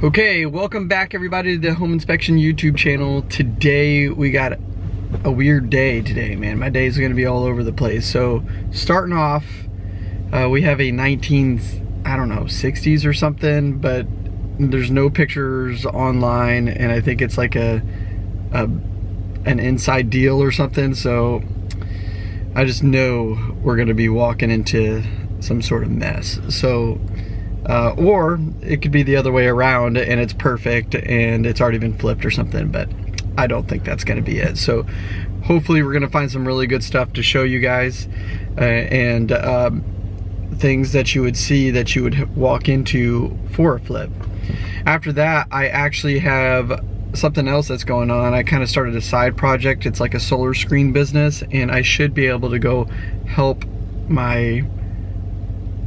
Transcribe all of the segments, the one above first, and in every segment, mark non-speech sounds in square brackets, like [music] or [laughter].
Okay, welcome back everybody to the Home Inspection YouTube channel. Today we got a weird day today, man. My day is gonna be all over the place. So starting off, uh, we have a 19, I don't know, 60s or something, but there's no pictures online and I think it's like a, a an inside deal or something. So I just know we're gonna be walking into some sort of mess. So uh, or it could be the other way around and it's perfect and it's already been flipped or something, but I don't think that's gonna be it. So hopefully we're gonna find some really good stuff to show you guys uh, and um, things that you would see that you would walk into for a flip. After that, I actually have something else that's going on. I kind of started a side project. It's like a solar screen business and I should be able to go help my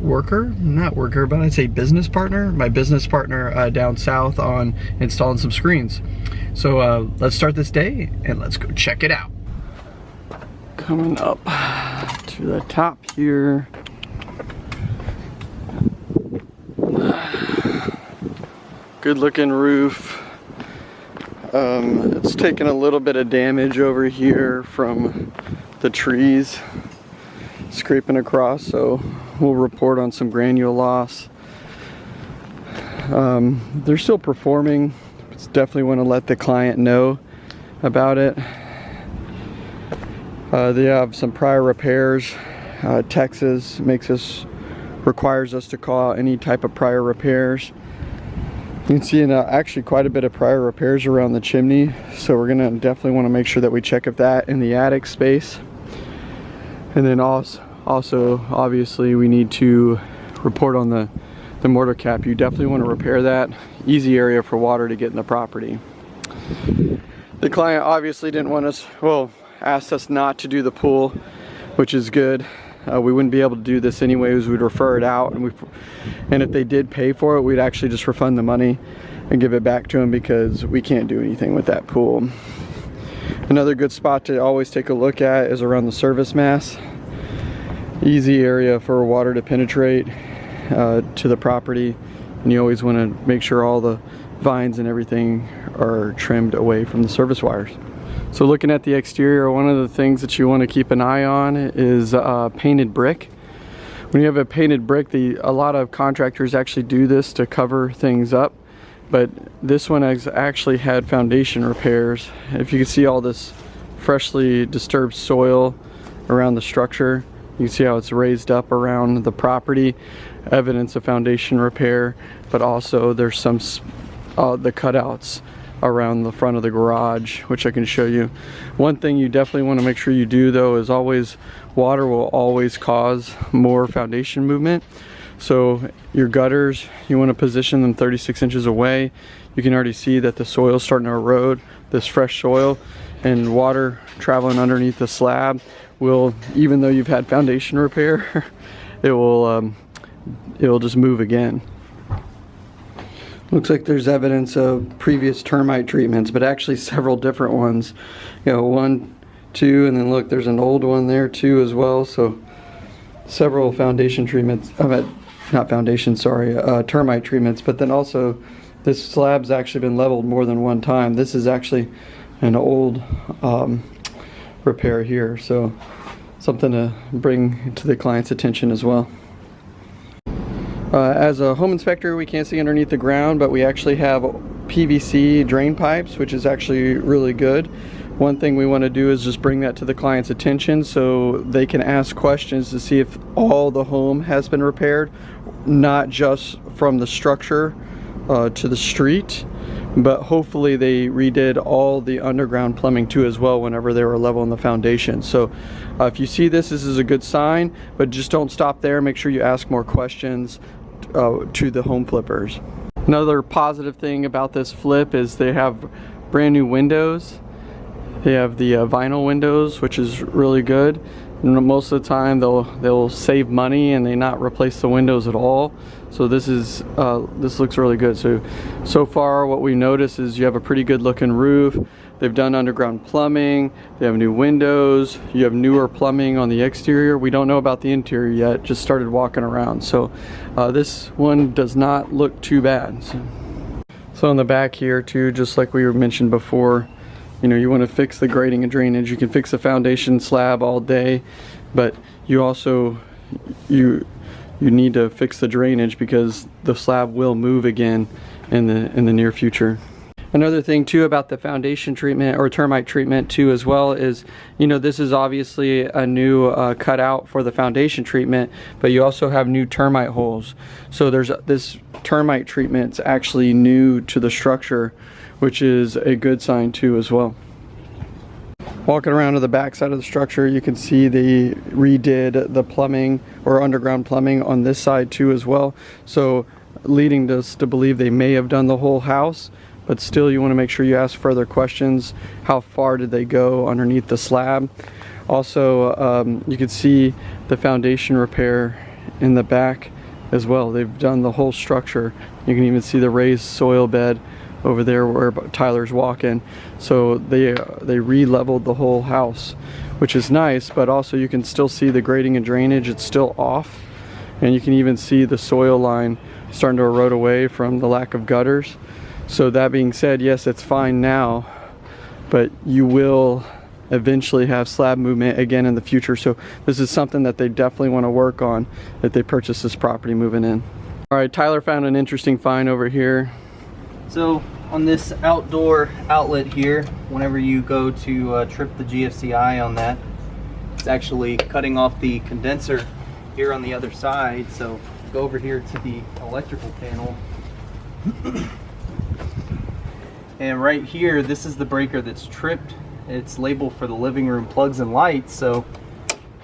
worker, not worker, but I'd say business partner, my business partner uh, down south on installing some screens. So uh, let's start this day and let's go check it out. Coming up to the top here. Good looking roof. Um, it's taken a little bit of damage over here from the trees scraping across, so we'll report on some granule loss. Um, they're still performing. Definitely want to let the client know about it. Uh, they have some prior repairs. Uh, Texas makes us requires us to call any type of prior repairs. You can see uh, actually quite a bit of prior repairs around the chimney, so we're gonna definitely want to make sure that we check if that in the attic space. And then also, also obviously we need to report on the, the mortar cap. You definitely want to repair that. Easy area for water to get in the property. The client obviously didn't want us, well, asked us not to do the pool, which is good. Uh, we wouldn't be able to do this anyways. We'd refer it out, and we, and if they did pay for it, we'd actually just refund the money and give it back to them because we can't do anything with that pool. Another good spot to always take a look at is around the service mast easy area for water to penetrate uh, to the property and you always want to make sure all the vines and everything are trimmed away from the service wires. So looking at the exterior, one of the things that you want to keep an eye on is uh, painted brick. When you have a painted brick, the, a lot of contractors actually do this to cover things up, but this one has actually had foundation repairs. If you can see all this freshly disturbed soil around the structure, you can see how it's raised up around the property, evidence of foundation repair, but also there's some, uh, the cutouts around the front of the garage, which I can show you. One thing you definitely want to make sure you do though is always, water will always cause more foundation movement. So your gutters, you want to position them 36 inches away. You can already see that the soil is starting to erode, this fresh soil, and water traveling underneath the slab will, even though you've had foundation repair, [laughs] it will, um, it will just move again. Looks like there's evidence of previous termite treatments, but actually several different ones. You know, one, two, and then look, there's an old one there too as well. So several foundation treatments, uh, not foundation, sorry, uh, termite treatments, but then also this slab's actually been leveled more than one time. This is actually an old um, repair here. So something to bring to the client's attention as well. Uh, as a home inspector, we can't see underneath the ground, but we actually have PVC drain pipes, which is actually really good. One thing we want to do is just bring that to the client's attention so they can ask questions to see if all the home has been repaired, not just from the structure uh, to the street, but hopefully they redid all the underground plumbing too as well whenever they were leveling the foundation. So uh, if you see this, this is a good sign, but just don't stop there. Make sure you ask more questions uh, to the home flippers. Another positive thing about this flip is they have brand new windows. They have the uh, vinyl windows, which is really good. Most of the time they'll they'll save money and they not replace the windows at all. So this is uh, this looks really good. So so far what we notice is you have a pretty good looking roof. They've done underground plumbing. They have new windows. You have newer plumbing on the exterior. We don't know about the interior yet. Just started walking around. So uh, this one does not look too bad. So. So on the back here too, just like we mentioned before, you know, you want to fix the grading and drainage. You can fix the foundation slab all day, but you also, you, you need to fix the drainage because the slab will move again in the, in the near future. Another thing too about the foundation treatment or termite treatment too as well is, you know, this is obviously a new uh, cutout for the foundation treatment, but you also have new termite holes. So there's this termite treatment's actually new to the structure, which is a good sign too as well. Walking around to the back side of the structure, you can see they redid the plumbing or underground plumbing on this side too as well. So leading us to believe they may have done the whole house but still you want to make sure you ask further questions. How far did they go underneath the slab? Also, um, you can see the foundation repair in the back as well. They've done the whole structure. You can even see the raised soil bed over there where Tyler's walking. So they uh, they re-leveled the whole house, which is nice, but also you can still see the grading and drainage. It's still off. And you can even see the soil line starting to erode away from the lack of gutters. So that being said, yes, it's fine now, but you will eventually have slab movement again in the future. So this is something that they definitely want to work on if they purchase this property moving in. All right, Tyler found an interesting find over here. So on this outdoor outlet here, whenever you go to uh, trip the GFCI on that, it's actually cutting off the condenser here on the other side. So go over here to the electrical panel. And right here, this is the breaker that's tripped. It's labeled for the living room plugs and lights. So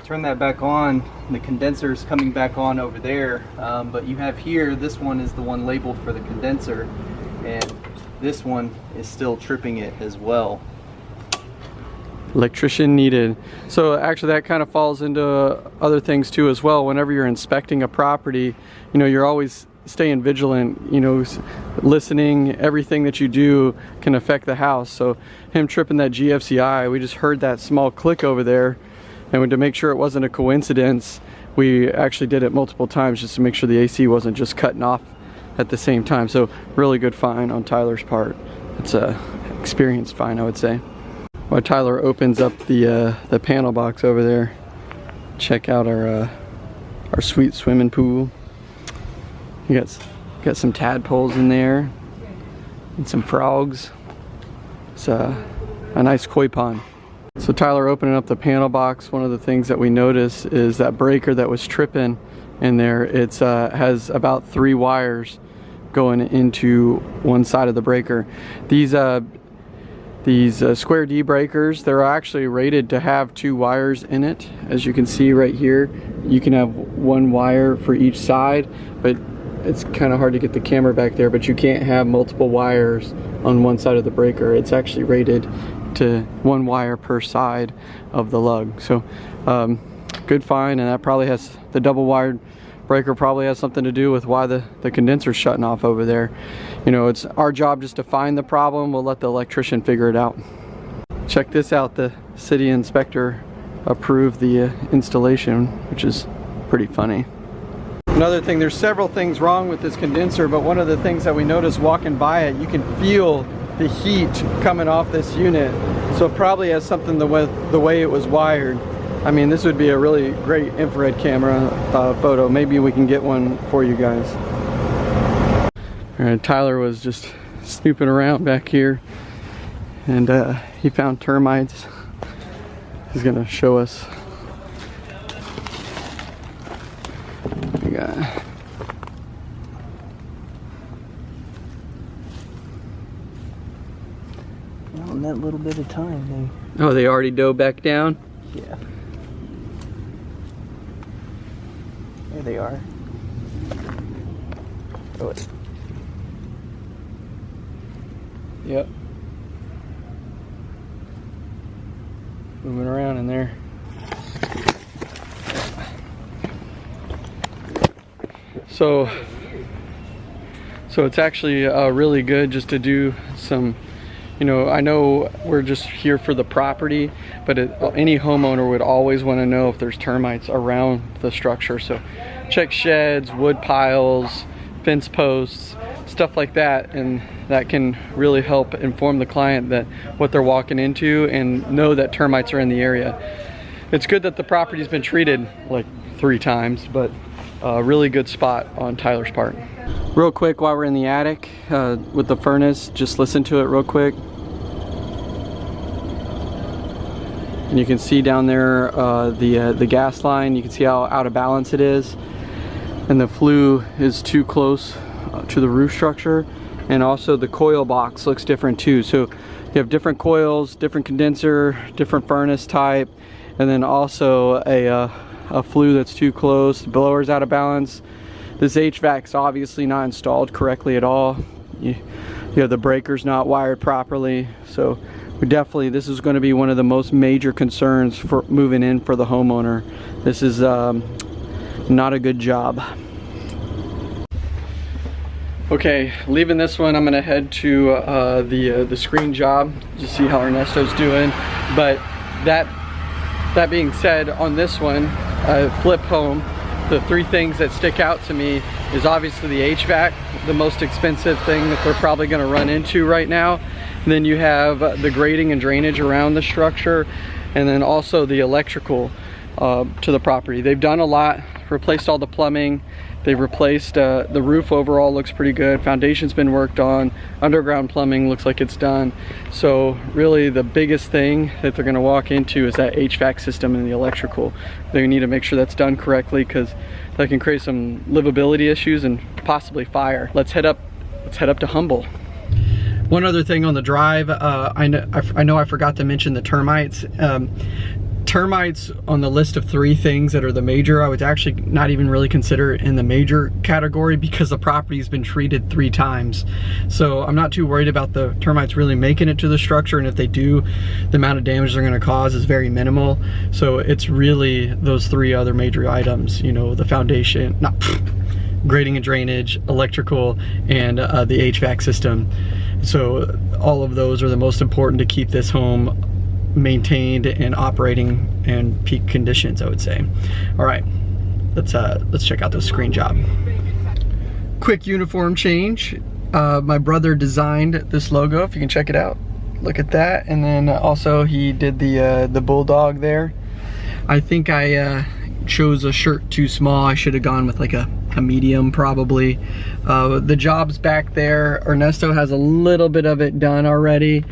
turn that back on. The condenser is coming back on over there. Um, but you have here, this one is the one labeled for the condenser. And this one is still tripping it as well. Electrician needed. So actually that kind of falls into other things too as well. Whenever you're inspecting a property, you know, you're always staying vigilant, you know, listening, everything that you do can affect the house. So him tripping that GFCI, we just heard that small click over there. And to make sure it wasn't a coincidence, we actually did it multiple times just to make sure the AC wasn't just cutting off at the same time. So really good find on Tyler's part. It's a experienced find, I would say. While Tyler opens up the uh, the panel box over there, check out our uh, our sweet swimming pool. Got, got some tadpoles in there and some frogs. It's a, a nice koi pond. So Tyler opening up the panel box, one of the things that we notice is that breaker that was tripping in there, it uh, has about three wires going into one side of the breaker. These uh, these uh, square D breakers, they're actually rated to have two wires in it. As you can see right here, you can have one wire for each side, but it's kind of hard to get the camera back there, but you can't have multiple wires on one side of the breaker. It's actually rated to one wire per side of the lug. So um, good find, and that probably has, the double wired breaker probably has something to do with why the, the condenser's shutting off over there. You know, it's our job just to find the problem. We'll let the electrician figure it out. Check this out, the city inspector approved the uh, installation, which is pretty funny. Another thing, there's several things wrong with this condenser, but one of the things that we noticed walking by it, you can feel the heat coming off this unit. So it probably has something to with the way it was wired. I mean, this would be a really great infrared camera uh, photo. Maybe we can get one for you guys. All right, Tyler was just snooping around back here and uh, he found termites. He's gonna show us got. Well, in that little bit of time, they. Oh, they already dove back down. Yeah. There they are. Oh, it. Yep. Moving around in there. So, so it's actually uh, really good just to do some, you know, I know we're just here for the property, but it, any homeowner would always want to know if there's termites around the structure. So check sheds, wood piles, fence posts, stuff like that and that can really help inform the client that what they're walking into and know that termites are in the area. It's good that the property's been treated like three times, but a really good spot on Tyler's part. Real quick while we're in the attic uh, with the furnace, just listen to it real quick. And you can see down there uh, the, uh, the gas line, you can see how out of balance it is. And the flue is too close uh, to the roof structure. And also the coil box looks different too. So you have different coils, different condenser, different furnace type, and then also a, uh, a flue that's too close, the blower's out of balance. This HVAC's obviously not installed correctly at all. You, you have the breakers not wired properly. So we definitely, this is gonna be one of the most major concerns for moving in for the homeowner. This is um, not a good job. Okay, leaving this one, I'm gonna head to uh, the uh, the screen job to see how Ernesto's doing. But that that being said, on this one, uh, flip home, the three things that stick out to me is obviously the HVAC, the most expensive thing that they're probably gonna run into right now. And then you have the grading and drainage around the structure, and then also the electrical uh, to the property. They've done a lot, replaced all the plumbing, They've replaced, uh, the roof overall looks pretty good. Foundation's been worked on. Underground plumbing looks like it's done. So really the biggest thing that they're gonna walk into is that HVAC system and the electrical. They need to make sure that's done correctly because that can create some livability issues and possibly fire. Let's head up, let's head up to Humble. One other thing on the drive, uh, I, know, I, I, know I forgot to mention the termites. Um, termites on the list of three things that are the major, I would actually not even really consider in the major category because the property's been treated three times. So I'm not too worried about the termites really making it to the structure and if they do, the amount of damage they're gonna cause is very minimal. So it's really those three other major items, you know, the foundation, not [sniffs] grading and drainage, electrical, and uh, the HVAC system. So all of those are the most important to keep this home maintained and operating in peak conditions, I would say. All right, let's uh, let's check out the screen job. Quick uniform change. Uh, my brother designed this logo, if you can check it out. Look at that, and then also he did the uh, the bulldog there. I think I uh, chose a shirt too small. I should have gone with like a, a medium probably. Uh, the job's back there. Ernesto has a little bit of it done already.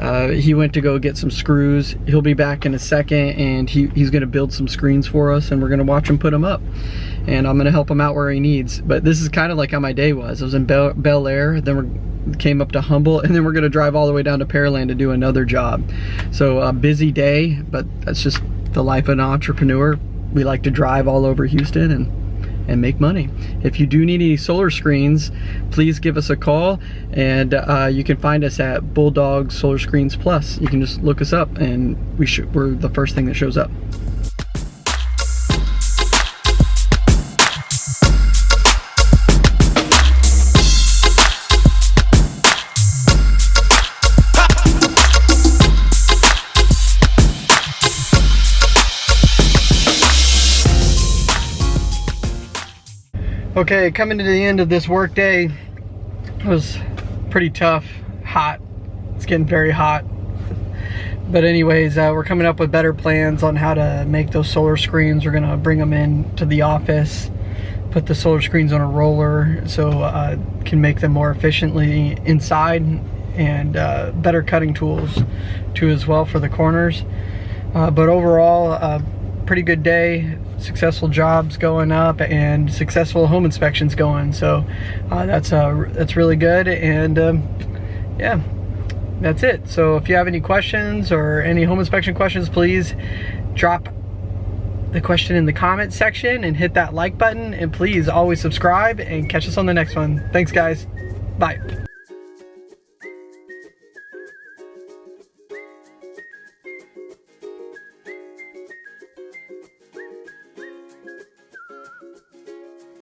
Uh, he went to go get some screws. He'll be back in a second and he, he's gonna build some screens for us and we're gonna watch him put them up. And I'm gonna help him out where he needs. But this is kind of like how my day was. I was in Bel, Bellaire, then we came up to Humble, and then we're gonna drive all the way down to Pearland to do another job. So a busy day, but that's just the life of an entrepreneur we like to drive all over Houston and and make money. If you do need any solar screens, please give us a call and uh, you can find us at Bulldog Solar Screens Plus. You can just look us up and we we're the first thing that shows up. Okay, coming to the end of this work day, it was pretty tough, hot. It's getting very hot. But anyways, uh, we're coming up with better plans on how to make those solar screens. We're gonna bring them in to the office, put the solar screens on a roller so uh, can make them more efficiently inside and uh, better cutting tools too as well for the corners. Uh, but overall, uh, pretty good day successful jobs going up and successful home inspections going so uh, that's uh, that's really good and um, yeah that's it. So if you have any questions or any home inspection questions please drop the question in the comment section and hit that like button and please always subscribe and catch us on the next one. Thanks guys. Bye